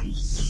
Peace.